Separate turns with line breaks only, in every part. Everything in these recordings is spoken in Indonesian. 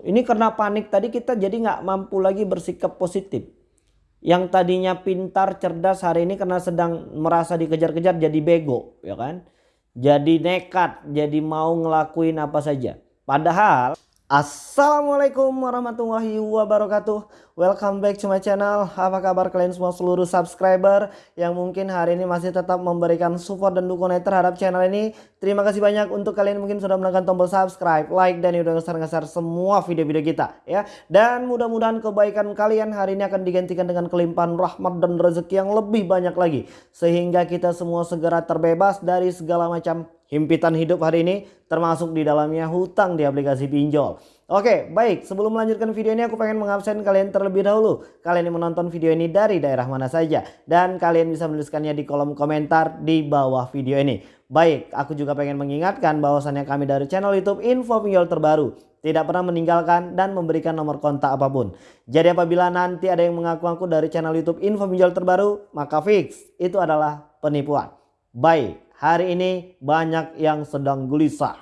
Ini karena panik tadi kita jadi nggak mampu lagi bersikap positif. Yang tadinya pintar, cerdas hari ini karena sedang merasa dikejar-kejar jadi bego ya kan. Jadi nekat, jadi mau ngelakuin apa saja. Padahal Assalamualaikum warahmatullahi wabarakatuh. Welcome back to my channel. Apa kabar kalian semua seluruh subscriber Yang mungkin hari ini masih tetap memberikan support dan dukungan terhadap channel ini? Terima kasih banyak untuk kalian mungkin sudah menekan tombol subscribe Like dan udah ngeser-ngeser semua video-video kita ya. Dan mudah-mudahan kebaikan kalian hari ini akan digantikan dengan kelimpahan rahmat dan rezeki yang lebih banyak lagi. Sehingga kita semua segera terbebas dari segala macam himpitan hidup hari ini termasuk di dalamnya hutang di aplikasi pinjol. Oke baik sebelum melanjutkan video ini aku pengen mengabsen kalian terlebih dahulu. Kalian yang menonton video ini dari daerah mana saja. Dan kalian bisa menuliskannya di kolom komentar di bawah video ini. Baik aku juga pengen mengingatkan bahwasannya kami dari channel youtube info pinjol terbaru. Tidak pernah meninggalkan dan memberikan nomor kontak apa pun. Jadi apabila nanti ada yang mengaku-ngaku dari channel youtube info pinjol terbaru maka fix itu adalah penipuan. Baik hari ini banyak yang sedang gelisah.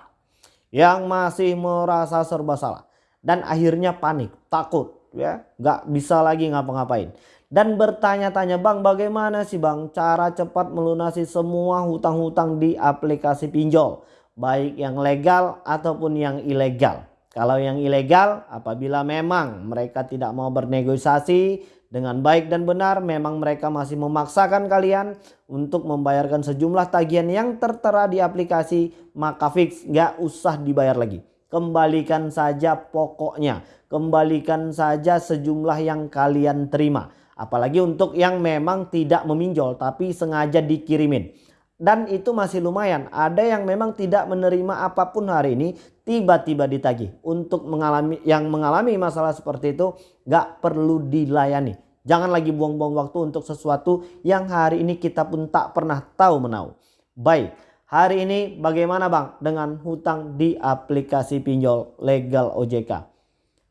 Yang masih merasa serba salah. Dan akhirnya panik, takut ya. Gak bisa lagi ngapa-ngapain. Dan bertanya-tanya bang bagaimana sih bang cara cepat melunasi semua hutang-hutang di aplikasi pinjol. Baik yang legal ataupun yang ilegal. Kalau yang ilegal apabila memang mereka tidak mau bernegosiasi dengan baik dan benar memang mereka masih memaksakan kalian untuk membayarkan sejumlah tagihan yang tertera di aplikasi maka fix gak usah dibayar lagi. Kembalikan saja pokoknya. Kembalikan saja sejumlah yang kalian terima. Apalagi untuk yang memang tidak meminjol tapi sengaja dikirimin. Dan itu masih lumayan. Ada yang memang tidak menerima apa pun hari ini tiba-tiba ditagih. Untuk mengalami yang mengalami masalah seperti itu gak perlu dilayani. Jangan lagi buang-buang waktu untuk sesuatu yang hari ini kita pun tak pernah tahu menau. Baik, hari ini bagaimana bang dengan hutang di aplikasi pinjol legal OJK?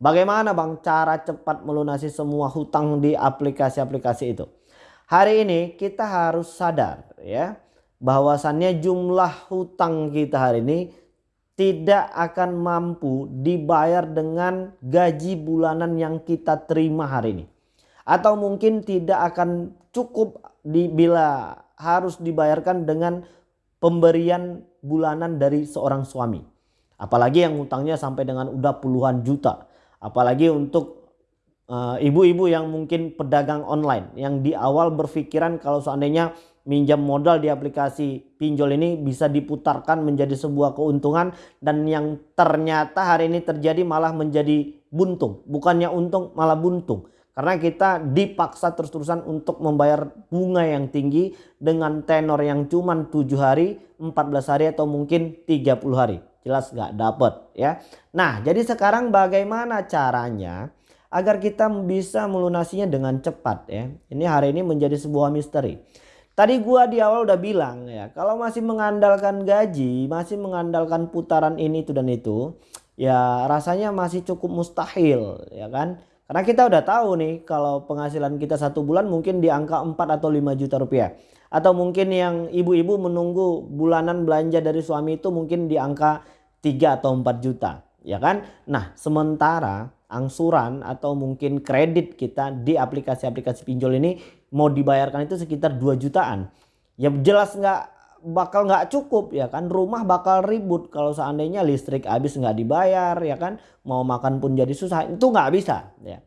Bagaimana bang cara cepat melunasi semua hutang di aplikasi-aplikasi itu? Hari ini kita harus sadar ya bahwasannya jumlah hutang kita hari ini tidak akan mampu dibayar dengan gaji bulanan yang kita terima hari ini. Atau mungkin tidak akan cukup bila harus dibayarkan dengan pemberian bulanan dari seorang suami. Apalagi yang hutangnya sampai dengan udah puluhan juta. Apalagi untuk eh, ibu-ibu uh, yang mungkin pedagang online. Yang di awal berpikiran kalau seandainya minjam modal di aplikasi pinjol ini bisa diputarkan menjadi sebuah keuntungan dan yang ternyata hari ini terjadi malah menjadi buntung. Bukannya untung malah buntung. Karena kita dipaksa terus-terusan untuk membayar bunga yang tinggi dengan tenor yang cuma 7 hari 14 hari atau mungkin 30 hari. Jelas gak dapet ya. Nah jadi sekarang bagaimana caranya agar kita bisa melunasinya dengan cepat ya? Ini hari ini menjadi sebuah misteri Tadi gua di awal udah bilang ya, kalau masih mengandalkan gaji, masih mengandalkan putaran ini itu dan itu, ya rasanya masih cukup mustahil ya kan. Karena kita udah tahu nih kalau penghasilan kita satu bulan mungkin di angka 4 atau 5 juta rupiah. Atau mungkin yang ibu-ibu menunggu bulanan belanja dari suami itu mungkin di angka 3 atau 4 juta. Ya kan? Nah sementara angsuran atau mungkin kredit kita di aplikasi-aplikasi pinjol ini mau dibayarkan itu sekitar 2 jutaan. Ya jelas nggak bakal nggak cukup ya kan? Rumah bakal ribut. Kalau seandainya listrik habis nggak dibayar ya kan? Mau makan pun jadi susah. Itu nggak bisa ya.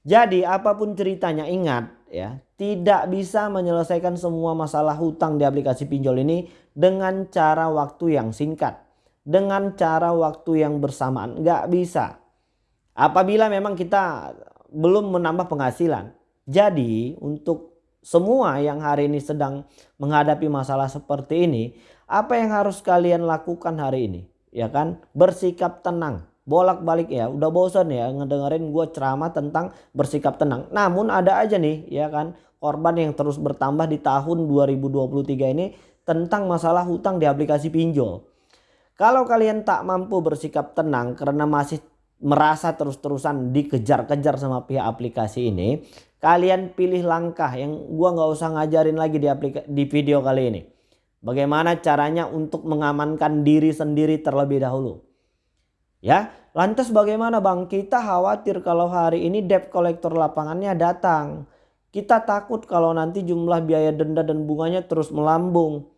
Jadi apa pun ceritanya ingat ya tidak bisa menyelesaikan semua masalah hutang di aplikasi pinjol ini dengan cara waktu yang singkat dengan cara waktu yang bersamaan. Nggak bisa. Apabila memang kita belum menambah penghasilan. Jadi untuk semua yang hari ini sedang menghadapi masalah seperti ini. Apa yang harus kalian lakukan hari ini? Ya kan bersikap tenang. Bolak balik ya udah bosan ya ngedengerin gue ceramah tentang bersikap tenang. Namun ada aja nih ya kan korban yang terus bertambah di tahun 2023 ini tentang masalah hutang di aplikasi pinjol. Kalau kalian tak mampu bersikap tenang karena masih merasa terus-terusan dikejar-kejar sama pihak aplikasi ini, kalian pilih langkah yang gua nggak usah ngajarin lagi di, di video kali ini. Bagaimana caranya untuk mengamankan diri sendiri terlebih dahulu. Ya, lantas bagaimana Bang? Kita khawatir kalau hari ini debt collector lapangannya datang. Kita takut kalau nanti jumlah biaya denda dan bunganya terus melambung.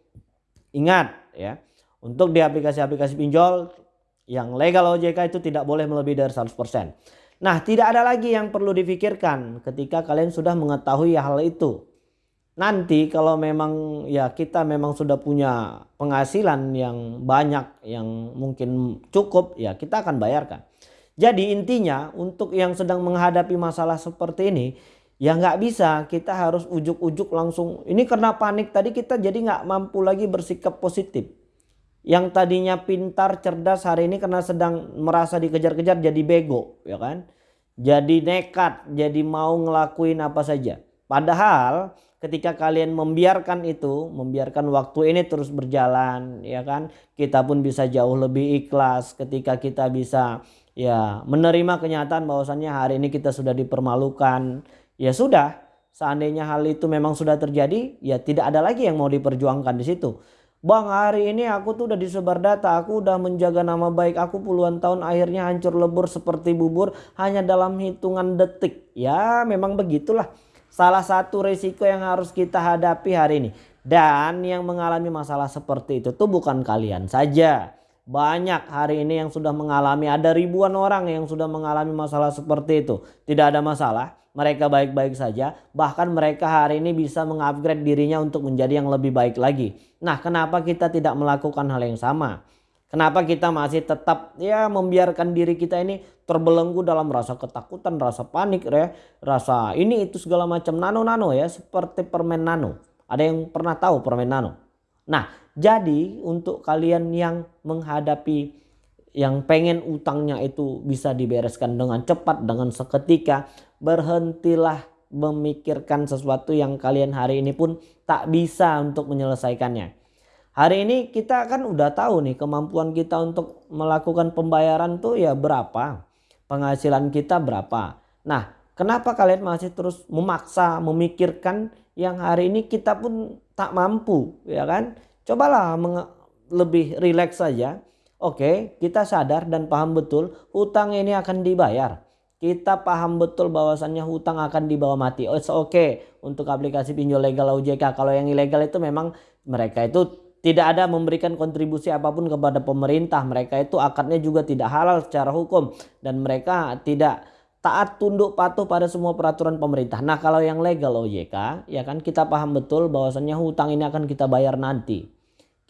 Ingat ya, untuk di aplikasi-aplikasi pinjol yang legal OJK itu tidak boleh melebihi dari 100%. Nah, tidak ada lagi yang perlu difikirkan ketika kalian sudah mengetahui hal itu. Nanti kalau memang ya kita memang sudah punya penghasilan yang banyak yang mungkin cukup ya kita akan bayarkan. Jadi intinya untuk yang sedang menghadapi masalah seperti ini Ya nggak bisa, kita harus ujuk-ujuk langsung. Ini karena panik tadi kita jadi nggak mampu lagi bersikap positif. Yang tadinya pintar, cerdas hari ini karena sedang merasa dikejar-kejar jadi bego, ya kan? Jadi nekat, jadi mau ngelakuin apa saja. Padahal ketika kalian membiarkan itu, membiarkan waktu ini terus berjalan, ya kan? Kita pun bisa jauh lebih ikhlas ketika kita bisa ya menerima kenyataan bahwasannya hari ini kita sudah dipermalukan ya sudah seandainya hal itu memang sudah terjadi ya tidak ada lagi yang mau diperjuangkan di situ. Bang hari ini aku tuh udah disebar data, aku udah menjaga nama baik aku puluhan tahun akhirnya hancur lebur seperti bubur hanya dalam hitungan detik. Ya memang begitulah salah satu risiko yang harus kita hadapi hari ini. Dan yang mengalami masalah seperti itu tuh bukan kalian saja. Banyak hari ini yang sudah mengalami, ada ribuan orang yang sudah mengalami masalah seperti itu. Tidak ada masalah mereka baik-baik saja, bahkan mereka hari ini bisa mengupgrade dirinya untuk menjadi yang lebih baik lagi. Nah, kenapa kita tidak melakukan hal yang sama? Kenapa kita masih tetap ya membiarkan diri kita ini terbelenggu dalam rasa ketakutan, rasa panik, ya, rasa ini itu segala macam nano-nano ya, seperti permen nano. Ada yang pernah tahu permen nano? Nah, jadi untuk kalian yang menghadapi yang pengen utangnya itu bisa dibereskan dengan cepat dengan seketika berhentilah memikirkan sesuatu yang kalian hari ini pun tak bisa untuk menyelesaikannya. Hari ini kita kan udah tahu nih kemampuan kita untuk melakukan pembayaran tuh ya berapa. Penghasilan kita berapa. Nah kenapa kalian masih terus memaksa memikirkan yang hari ini kita pun tak mampu ya kan. Cobalah lebih rileks saja Oke, kita sadar dan paham betul hutang ini akan dibayar. Kita paham betul bahwasannya hutang akan dibawa mati. Oh, oke okay untuk aplikasi pinjol legal OJK. Kalau yang ilegal itu memang mereka itu tidak ada memberikan kontribusi apa pun kepada pemerintah. Mereka itu akadnya juga tidak halal secara hukum dan mereka tidak taat tunduk patuh pada semua peraturan pemerintah. Nah, kalau yang legal OJK, ya kan kita paham betul bahwasannya hutang ini akan kita bayar nanti.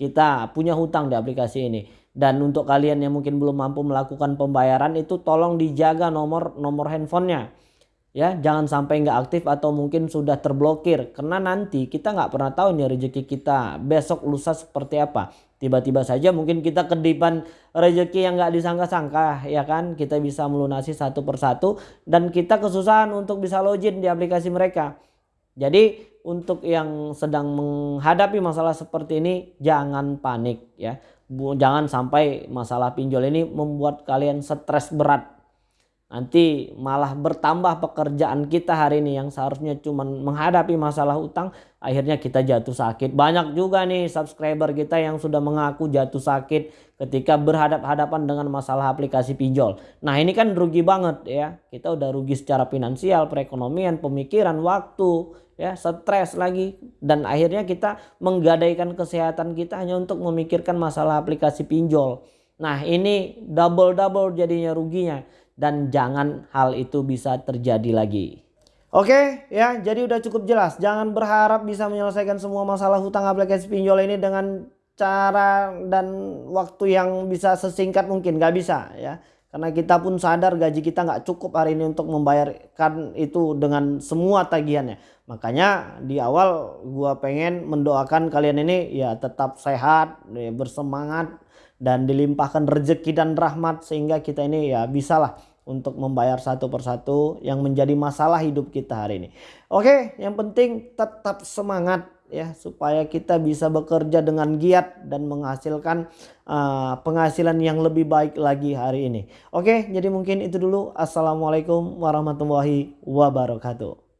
Kita punya hutang di aplikasi ini dan untuk kalian yang mungkin belum mampu melakukan pembayaran itu tolong dijaga nomor nomor handphonenya. Ya, jangan sampai nggak aktif atau mungkin sudah terblokir. Karena nanti kita nggak pernah tahu nih rezeki kita. Besok lusa seperti apa. Tiba-tiba saja mungkin kita kedipan rezeki yang nggak disangka-sangka ya kan? Kita bisa melunasi satu persatu dan kita kesusahan untuk bisa login di aplikasi mereka. Jadi untuk yang sedang menghadapi masalah seperti ini jangan panik ya. Jangan sampai masalah pinjol ini membuat kalian stres berat nanti malah bertambah pekerjaan kita hari ini yang seharusnya cuma menghadapi masalah utang akhirnya kita jatuh sakit. Banyak juga nih subscriber kita yang sudah mengaku jatuh sakit ketika berhadap-hadapan dengan masalah aplikasi pinjol. Nah ini kan rugi banget ya. Kita udah rugi secara finansial perekonomian pemikiran waktu ya stres lagi. Dan akhirnya kita menggadaikan kesehatan kita hanya untuk memikirkan masalah aplikasi pinjol. Nah ini double-double jadinya ruginya dan jangan hal itu bisa terjadi lagi. Oke ya jadi udah cukup jelas jangan berharap bisa menyelesaikan semua masalah hutang aplikasi pinjol ini dengan cara dan waktu yang bisa sesingkat mungkin gak bisa ya karena kita pun sadar gaji kita nggak cukup hari ini untuk membayarkan itu dengan semua tagihannya. Makanya di awal gua pengen mendoakan kalian ini ya tetap sehat, ya bersemangat dan dilimpahkan rezeki dan rahmat sehingga kita ini ya bisalah untuk membayar satu persatu yang menjadi masalah hidup kita hari ini. Oke, yang penting tetap semangat ya supaya kita bisa bekerja dengan giat dan menghasilkan uh, penghasilan yang lebih baik lagi hari ini. Oke, jadi mungkin itu dulu. Assalamualaikum warahmatullahi wabarakatuh.